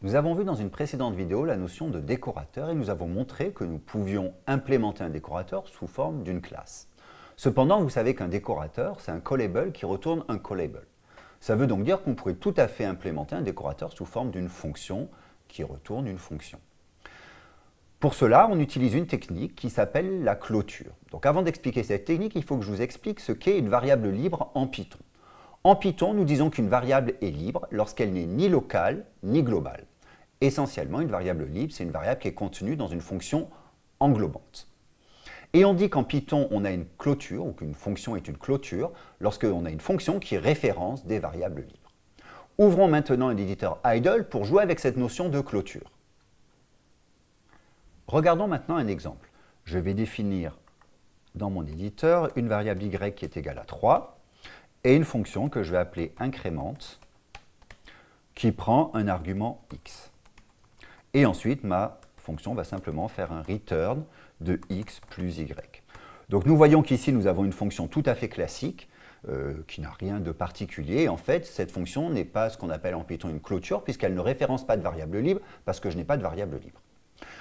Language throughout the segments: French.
Nous avons vu dans une précédente vidéo la notion de décorateur et nous avons montré que nous pouvions implémenter un décorateur sous forme d'une classe. Cependant, vous savez qu'un décorateur, c'est un callable qui retourne un callable. Ça veut donc dire qu'on pourrait tout à fait implémenter un décorateur sous forme d'une fonction qui retourne une fonction. Pour cela, on utilise une technique qui s'appelle la clôture. Donc avant d'expliquer cette technique, il faut que je vous explique ce qu'est une variable libre en Python. En Python, nous disons qu'une variable est libre lorsqu'elle n'est ni locale ni globale. Essentiellement, une variable libre, c'est une variable qui est contenue dans une fonction englobante. Et on dit qu'en Python, on a une clôture, ou qu'une fonction est une clôture, lorsqu'on a une fonction qui référence des variables libres. Ouvrons maintenant un éditeur idle pour jouer avec cette notion de clôture. Regardons maintenant un exemple. Je vais définir dans mon éditeur une variable y qui est égale à 3 et une fonction que je vais appeler incrémente qui prend un argument x. Et ensuite, ma fonction va simplement faire un return de x plus y. Donc nous voyons qu'ici, nous avons une fonction tout à fait classique, euh, qui n'a rien de particulier. En fait, cette fonction n'est pas ce qu'on appelle en Python une clôture, puisqu'elle ne référence pas de variable libre, parce que je n'ai pas de variable libre.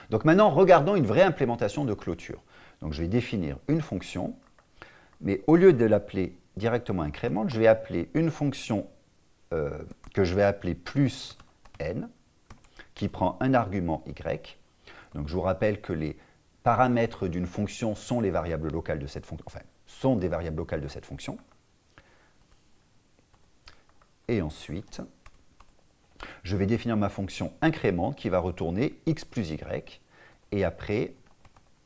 Donc maintenant, regardons une vraie implémentation de clôture. Donc je vais définir une fonction, mais au lieu de l'appeler directement incrémente, je vais appeler une fonction euh, que je vais appeler plus n, qui prend un argument y. Donc je vous rappelle que les paramètres d'une fonction sont les variables locales de cette fonction, enfin, sont des variables locales de cette fonction. Et ensuite, je vais définir ma fonction incrémente qui va retourner x plus y. Et après,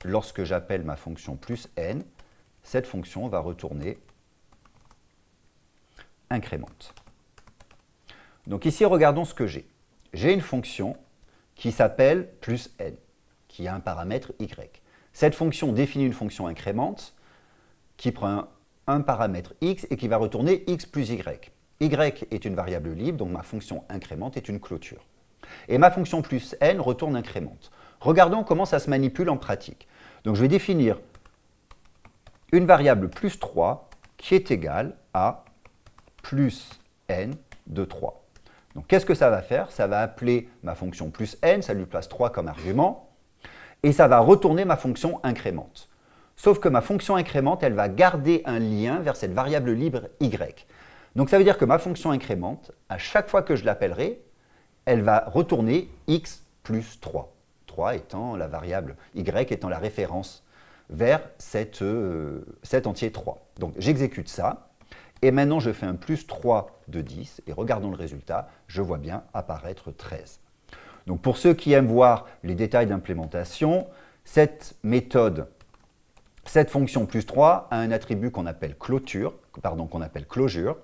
lorsque j'appelle ma fonction plus n, cette fonction va retourner incrémente. Donc ici, regardons ce que j'ai. J'ai une fonction qui s'appelle plus n, qui a un paramètre y. Cette fonction définit une fonction incrémente qui prend un paramètre x et qui va retourner x plus y. y est une variable libre, donc ma fonction incrémente est une clôture. Et ma fonction plus n retourne incrémente. Regardons comment ça se manipule en pratique. Donc je vais définir une variable plus 3 qui est égale à plus n de 3. Donc qu'est-ce que ça va faire? Ça va appeler ma fonction plus n, ça lui place 3 comme argument, et ça va retourner ma fonction incrémente. Sauf que ma fonction incrémente, elle va garder un lien vers cette variable libre y. Donc ça veut dire que ma fonction incrémente, à chaque fois que je l'appellerai, elle va retourner x plus 3. 3 étant la variable y étant la référence vers euh, cet entier 3. Donc j'exécute ça, et maintenant je fais un plus 3 de 10, et regardons le résultat, je vois bien apparaître 13. Donc pour ceux qui aiment voir les détails d'implémentation, cette méthode, cette fonction plus 3 a un attribut qu'on appelle clôture, pardon, qu'on appelle closure.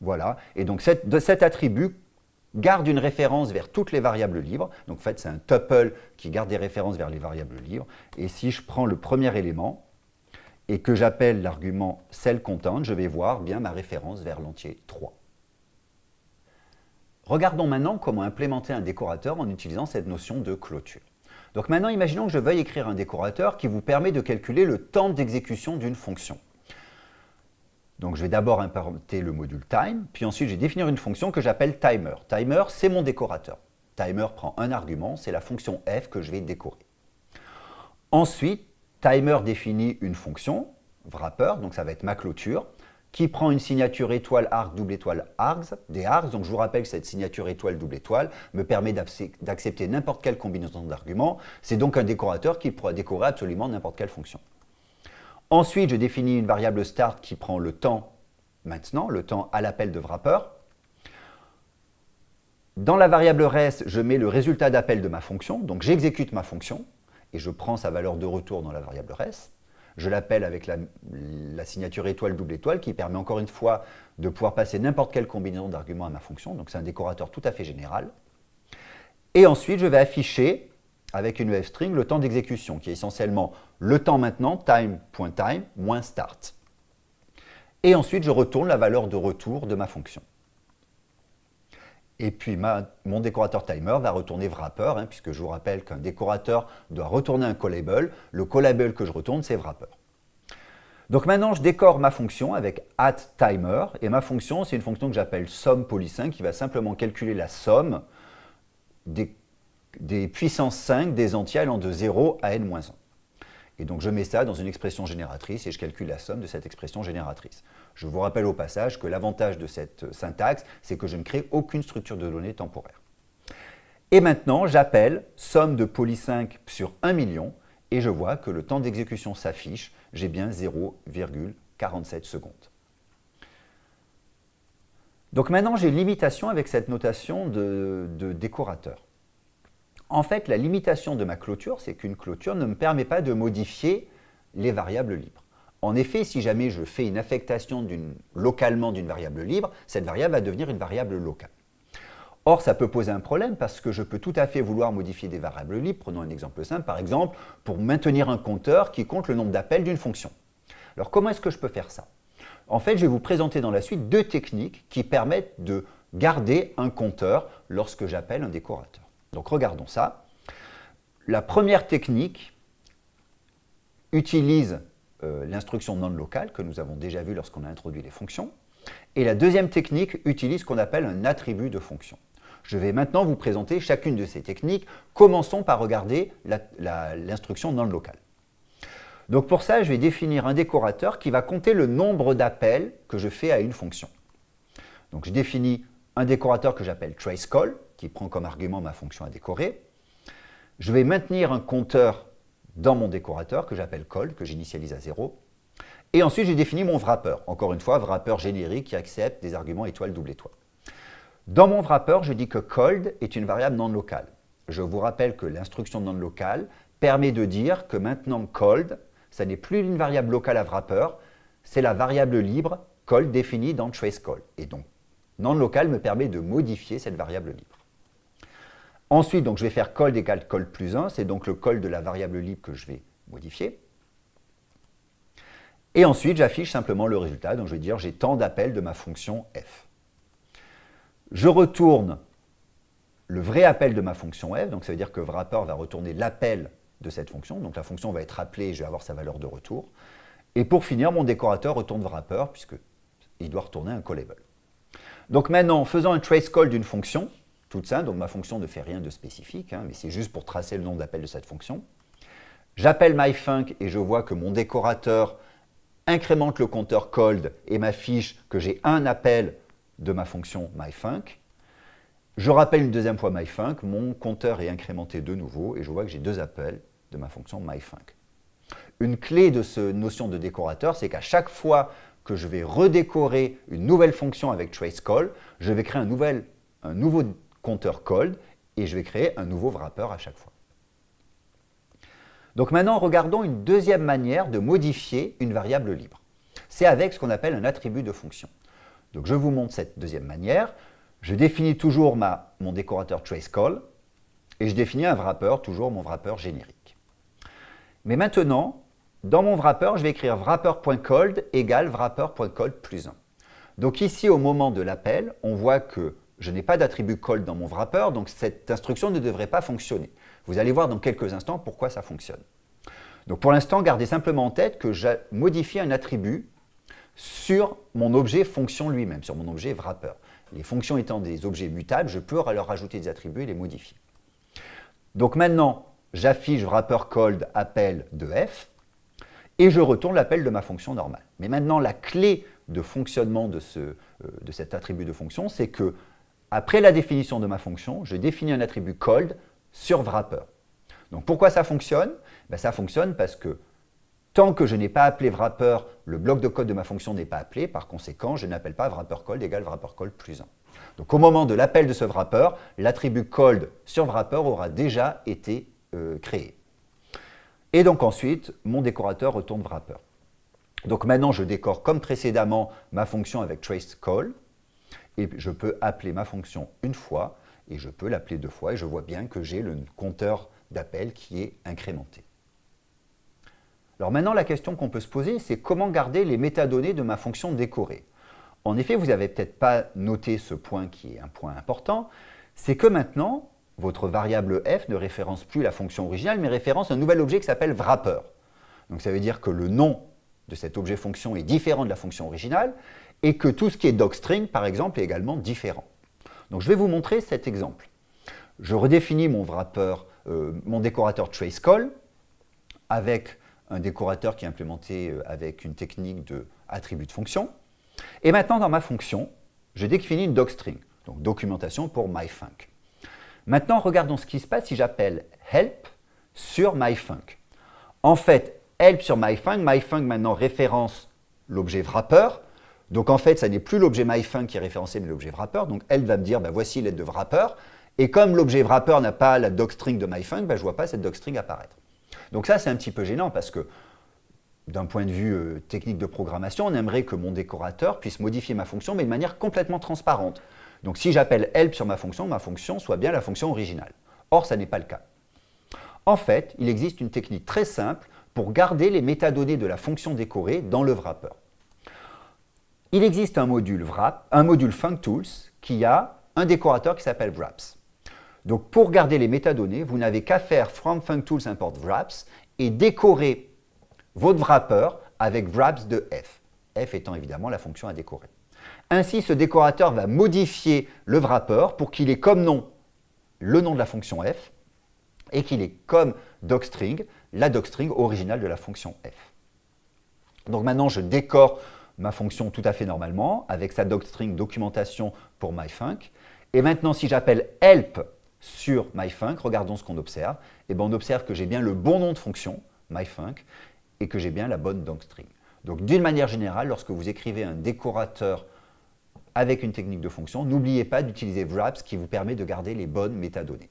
Voilà, et donc de cet attribut garde une référence vers toutes les variables libres. Donc en fait, c'est un tuple qui garde des références vers les variables libres. Et si je prends le premier élément, et que j'appelle l'argument cell content, je vais voir bien ma référence vers l'entier 3. Regardons maintenant comment implémenter un décorateur en utilisant cette notion de clôture. Donc maintenant, imaginons que je veuille écrire un décorateur qui vous permet de calculer le temps d'exécution d'une fonction. Donc je vais d'abord implémenter le module time, puis ensuite je vais définir une fonction que j'appelle timer. Timer, c'est mon décorateur. Timer prend un argument, c'est la fonction f que je vais décorer. Ensuite, Timer définit une fonction, wrapper, donc ça va être ma clôture, qui prend une signature étoile arc double étoile args, des args. Donc je vous rappelle que cette signature étoile double étoile me permet d'accepter n'importe quelle combinaison d'arguments. C'est donc un décorateur qui pourra décorer absolument n'importe quelle fonction. Ensuite, je définis une variable start qui prend le temps maintenant, le temps à l'appel de wrapper. Dans la variable res, je mets le résultat d'appel de ma fonction, donc j'exécute ma fonction et je prends sa valeur de retour dans la variable res. Je l'appelle avec la, signature étoile double étoile qui permet encore une fois de pouvoir passer n'importe quelle combinaison d'arguments à ma fonction. Donc c'est un décorateur tout à fait général. Et ensuite, je vais afficher avec une string le temps d'exécution qui est essentiellement le temps maintenant, time.time, moins start. Et ensuite, je retourne la valeur de retour de ma fonction. Et puis mon décorateur timer va retourner wrapper, hein, puisque je vous rappelle qu'un décorateur doit retourner un callable. Le callable que je retourne, c'est wrapper. Donc maintenant, je décore ma fonction avec @timer et ma fonction, c'est une fonction que j'appelle somme poly5 qui va simplement calculer la somme des, des puissances 5 des entiers allant de 0 à n-1. Et donc je mets ça dans une expression génératrice et je calcule la somme de cette expression génératrice. Je vous rappelle au passage que l'avantage de cette syntaxe, c'est que je ne crée aucune structure de données temporaire. Et maintenant, j'appelle somme de poly5 sur 1 million et je vois que le temps d'exécution s'affiche, j'ai bien 0,47 secondes. Donc maintenant, j'ai limitation avec cette notation de décorateur. En fait, la limitation de ma clôture, c'est qu'une clôture ne me permet pas de modifier les variables libres. En effet, si jamais je fais une affectation localement d'une variable libre, cette variable va devenir une variable locale. Or, ça peut poser un problème parce que je peux tout à fait vouloir modifier des variables libres. Prenons un exemple simple, par exemple, pour maintenir un compteur qui compte le nombre d'appels d'une fonction. Alors, comment est-ce que je peux faire ça? En fait, je vais vous présenter dans la suite deux techniques qui permettent de garder un compteur lorsque j'appelle un décorateur. Donc, regardons ça. La première technique utilise euh, l'instruction non locale que nous avons déjà vu lorsqu'on a introduit les fonctions. Et la deuxième technique utilise ce qu'on appelle un attribut de fonction. Je vais maintenant vous présenter chacune de ces techniques. Commençons par regarder l'instruction non locale. Donc pour ça, je vais définir un décorateur qui va compter le nombre d'appels que je fais à une fonction. Donc je définis un décorateur que j'appelle traceCall, qui prend comme argument ma fonction à décorer. Je vais maintenir un compteur dans mon décorateur que j'appelle call, que j'initialise à 0. Et ensuite, j'ai défini mon wrapper. Encore une fois, wrapper générique qui accepte des arguments étoile, double étoile. Dans mon wrapper, je dis que cold est une variable non locale. Je vous rappelle que l'instruction non locale permet de dire que maintenant cold, ça n'est plus une variable locale à wrapper, c'est la variable libre cold définie dans traceCall. Et donc, non local me permet de modifier cette variable libre. Ensuite, je vais faire cold égale cold plus 1, c'est donc le call de la variable libre que je vais modifier. Et ensuite, j'affiche simplement le résultat, donc je vais dire j'ai tant d'appels de ma fonction f. Je retourne le vrai appel de ma fonction f, donc ça veut dire que wrapper va retourner l'appel de cette fonction, donc la fonction va être appelée et je vais avoir sa valeur de retour. Et pour finir, mon décorateur retourne wrapper puisqu'il doit retourner un callable. Donc maintenant, en faisant un trace call d'une fonction, toute simple, donc ma fonction ne fait rien de spécifique, hein, mais c'est juste pour tracer le nom d'appel de cette fonction, j'appelle myfunc et je vois que mon décorateur incrémente le compteur cold et m'affiche que j'ai un appel de ma fonction myfunc. Je rappelle une deuxième fois myfunc, mon compteur est incrémenté de nouveau et je vois que j'ai deux appels de ma fonction myfunc. Une clé de cette notion de décorateur, c'est qu'à chaque fois que je vais redécorer une nouvelle fonction avec traceCall, je vais créer un, nouvel, un nouveau compteur cold et je vais créer un nouveau wrapper à chaque fois. Donc maintenant, regardons une deuxième manière de modifier une variable libre. C'est avec ce qu'on appelle un attribut de fonction. Donc je vous montre cette deuxième manière. Je définis toujours ma, mon décorateur traceCall et je définis un wrapper, toujours mon wrapper générique. Mais maintenant, dans mon wrapper, je vais écrire wrapper.cold égale wrapper.cold plus 1. Donc ici, au moment de l'appel, on voit que je n'ai pas d'attribut cold dans mon wrapper, donc cette instruction ne devrait pas fonctionner. Vous allez voir dans quelques instants pourquoi ça fonctionne. Donc pour l'instant, gardez simplement en tête que je modifie un attribut sur mon objet fonction lui-même, sur mon objet wrapper. Les fonctions étant des objets mutables, je peux leur rajouter des attributs et les modifier. Donc maintenant, j'affiche wrapper cold appel de f et je retourne l'appel de ma fonction normale. Mais maintenant, la clé de fonctionnement de, euh, de cet attribut de fonction, c'est que après la définition de ma fonction, je définis un attribut cold sur wrapper. Donc pourquoi ça fonctionne? Ben, Ça fonctionne parce que tant que je n'ai pas appelé wrapper, le bloc de code de ma fonction n'est pas appelé, par conséquent, je n'appelle pas wrapper cold égale wrapper cold plus 1. Donc au moment de l'appel de ce wrapper, l'attribut cold sur wrapper aura déjà été euh, créé. Et donc ensuite, mon décorateur retourne wrapper. Donc maintenant, je décore comme précédemment ma fonction avec trace call, et je peux appeler ma fonction une fois, et je peux l'appeler deux fois, et je vois bien que j'ai le compteur d'appel qui est incrémenté. Alors maintenant, la question qu'on peut se poser, c'est comment garder les métadonnées de ma fonction décorée En effet, vous n'avez peut-être pas noté ce point qui est un point important, c'est que maintenant, votre variable f ne référence plus la fonction originale, mais référence un nouvel objet qui s'appelle wrapper. Donc ça veut dire que le nom de cet objet fonction est différent de la fonction originale et que tout ce qui est docstring, par exemple, est également différent. Donc je vais vous montrer cet exemple. Je redéfinis mon wrapper, euh, mon décorateur traceCall avec un décorateur qui est implémenté euh, avec une technique de attribut de fonction. Et maintenant, dans ma fonction, je définis une docstring, donc documentation pour myfunc. Maintenant, regardons ce qui se passe si j'appelle help sur myfunc. En fait, help sur myfunc, myfunc maintenant référence l'objet wrapper. Donc en fait, ça n'est plus l'objet myfunc qui est référencé, mais l'objet wrapper. Donc elle va me dire, ben, voici l'aide de wrapper. Et comme l'objet wrapper n'a pas la docstring de myfunc, ben, je ne vois pas cette docstring apparaître. Donc ça, c'est un petit peu gênant parce que d'un point de vue euh, technique de programmation, on aimerait que mon décorateur puisse modifier ma fonction, mais de manière complètement transparente. Donc si j'appelle help sur ma fonction, ma fonction soit bien la fonction originale. Or, ça n'est pas le cas. En fait, il existe une technique très simple pour garder les métadonnées de la fonction décorée dans le wrapper. Il existe un module, wrap, un module functools qui a un décorateur qui s'appelle wraps. Donc pour garder les métadonnées, vous n'avez qu'à faire from functools import wraps et décorer votre wrapper avec wraps de f, f étant évidemment la fonction à décorer. Ainsi, ce décorateur va modifier le wrapper pour qu'il ait comme nom le nom de la fonction f et qu'il ait comme docstring la docstring originale de la fonction f. Donc maintenant, je décore ma fonction tout à fait normalement avec sa docstring documentation pour myfunc. Et maintenant, si j'appelle help sur myfunc, regardons ce qu'on observe. Et eh bien, on observe que j'ai bien le bon nom de fonction, myfunc, et que j'ai bien la bonne docstring. Donc d'une manière générale, lorsque vous écrivez un décorateur avec une technique de fonction, n'oubliez pas d'utiliser wraps qui vous permet de garder les bonnes métadonnées.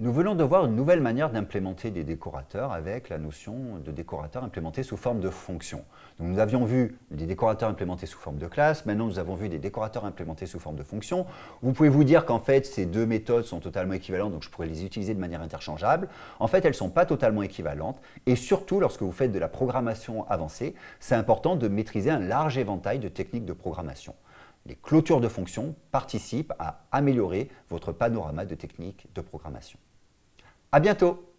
Nous venons de voir une nouvelle manière d'implémenter des décorateurs avec la notion de décorateur implémenté sous forme de fonction. nous avions vu des décorateurs implémentés sous forme de classe, maintenant nous avons vu des décorateurs implémentés sous forme de fonction. Vous pouvez vous dire qu'en fait ces deux méthodes sont totalement équivalentes, donc je pourrais les utiliser de manière interchangeable. En fait, elles ne sont pas totalement équivalentes et surtout lorsque vous faites de la programmation avancée, c'est important de maîtriser un large éventail de techniques de programmation. Les clôtures de fonctions participent à améliorer votre panorama de techniques de programmation. À bientôt